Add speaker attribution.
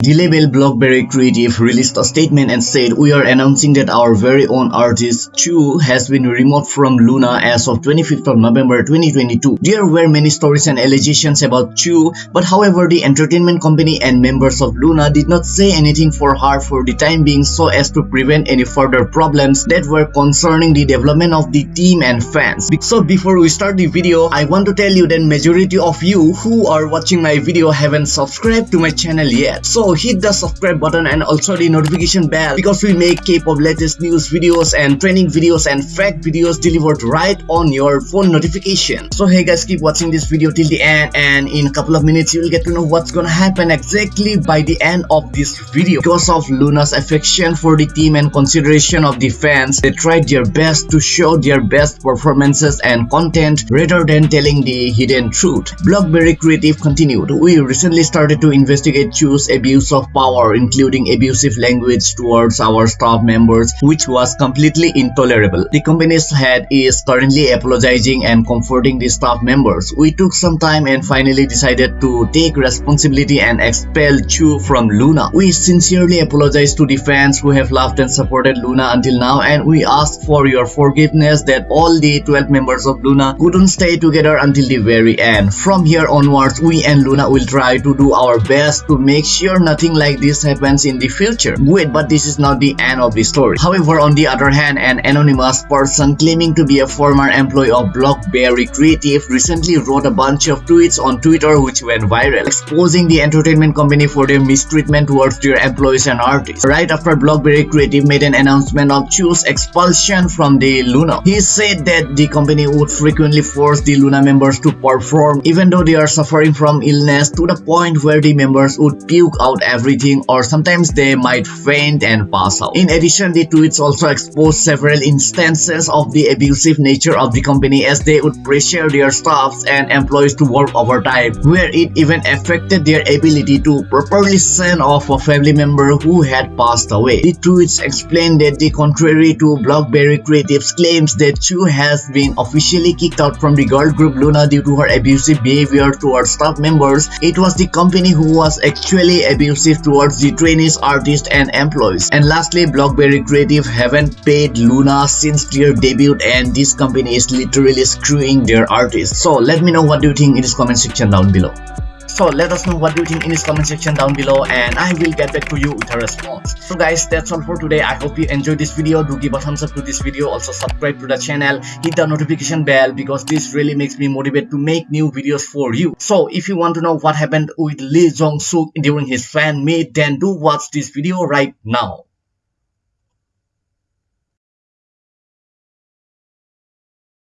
Speaker 1: The label Blockberry Creative released a statement and said, We are announcing that our very own artist Chuu has been removed from LOONA as of 25th of November 2022. There were many stories and allegations about Chuu, but however, the entertainment company and members of LOONA did not say anything for her for the time being so as to prevent any further problems that were concerning the development of the team and fans. So before we start the video, I want to tell you that majority of you who are watching my video haven't subscribed to my channel yet. So hit the subscribe button and also the notification bell because we make K-pop latest news videos and training videos and fact videos delivered right on your phone notification. So hey guys keep watching this video till the end and in a couple of minutes you will get to know what's gonna happen exactly by the end of this video. Because of LOONA's affection for the team and consideration of the fans, they tried their best to show their best performances and content rather than telling the hidden truth. Blockberry Creative continued, we recently started to investigate Chuu's abuse abuse of power including abusive language towards our staff members which was completely intolerable. The company's head is currently apologizing and comforting the staff members. We took some time and finally decided to take responsibility and expel Chuu from LOONA. We sincerely apologize to the fans who have loved and supported LOONA until now and we ask for your forgiveness that all the 12 members of LOONA couldn't stay together until the very end. From here onwards, we and LOONA will try to do our best to make sure nothing like this happens in the future. Wait, but this is not the end of the story. However, on the other hand, an anonymous person claiming to be a former employee of Blockberry Creative recently wrote a bunch of tweets on Twitter which went viral, exposing the entertainment company for their mistreatment towards their employees and artists. Right after Blockberry Creative made an announcement of Chuu's expulsion from the LOONA, he said that the company would frequently force the LOONA members to perform even though they are suffering from illness to the point where the members would puke out about everything or sometimes they might faint and pass out. In addition, the tweets also exposed several instances of the abusive nature of the company as they would pressure their staffs and employees to work overtime, where it even affected their ability to properly send off a family member who had passed away. The tweets explained that the contrary to Blockberry Creative's claims that Chuu has been officially kicked out from the girl group LOONA due to her abusive behavior towards staff members, it was the company who was actually abusive towards the trainees, artists and employees. And lastly, Blockberry Creative haven't paid LOONA since their debut and this company is literally screwing their artists. So let me know what do you think in this comment section down below. So let us know what you think in this comment section down below and I will get back to you with a response. So guys that's all for today. I hope you enjoyed this video. Do give a thumbs up to this video. Also subscribe to the channel. Hit the notification bell because this really makes me motivated to make new videos for you. So if you want to know what happened with Lee Jong Suk during his fan meet then do watch this video right now.